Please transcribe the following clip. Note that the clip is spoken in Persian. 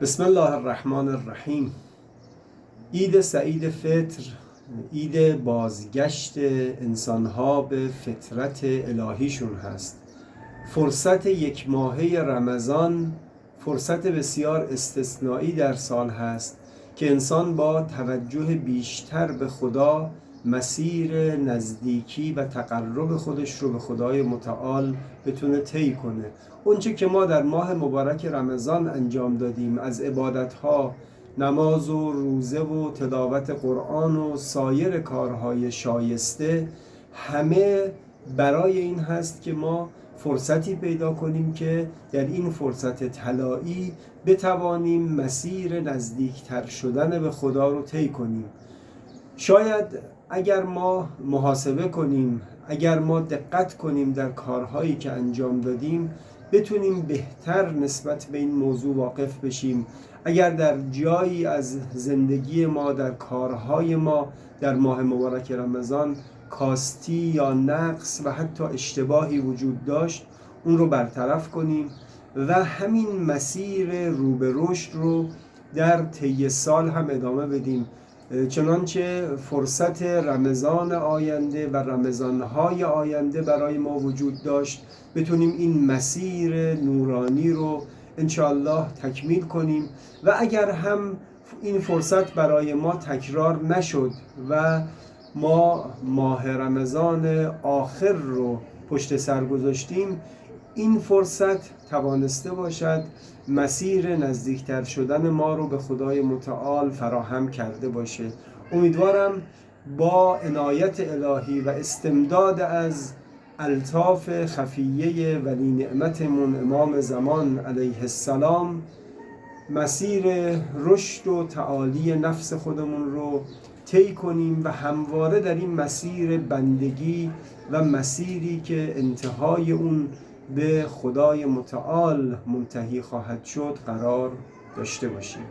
بسم الله الرحمن الرحیم. عید سعید فطر عید بازگشت انسانها به فطرت الهیشون هست. فرصت یک ماهه رمضان فرصت بسیار استثنایی در سال هست که انسان با توجه بیشتر به خدا مسیر نزدیکی و تقرب خودش رو به خدای متعال بتونه طی کنه. اونچه که ما در ماه مبارک رمضان انجام دادیم از عبادتها نماز و روزه و تلاوت قرآن و سایر کارهای شایسته همه برای این هست که ما فرصتی پیدا کنیم که در این فرصت طلایی بتوانیم مسیر نزدیکتر شدن به خدا رو طی کنیم. شاید اگر ما محاسبه کنیم اگر ما دقت کنیم در کارهایی که انجام دادیم بتونیم بهتر نسبت به این موضوع واقف بشیم. اگر در جایی از زندگی ما در کارهای ما در ماه مبارک رمضان کاستی یا نقص و حتی اشتباهی وجود داشت اون رو برطرف کنیم و همین مسیر رو رشد رو در طی سال هم ادامه بدیم. چنانچه فرصت رمضان آینده و رمضانهای آینده برای ما وجود داشت بتونیم این مسیر نورانی رو انشاءالله تکمیل کنیم و اگر هم این فرصت برای ما تکرار نشد و ما ماه رمضان آخر رو پشت سر گذاشتیم این فرصت توانسته باشد مسیر نزدیکتر شدن ما رو به خدای متعال فراهم کرده باشه. امیدوارم با عنایت الهی و استمداد از الطاف خفیه ولی نعمتمون امام زمان علیه السلام مسیر رشد و تعالی نفس خودمون رو طی کنیم و همواره در این مسیر بندگی و مسیری که انتهای اون به خدای متعال منتهی خواهد شد قرار داشته باشیم.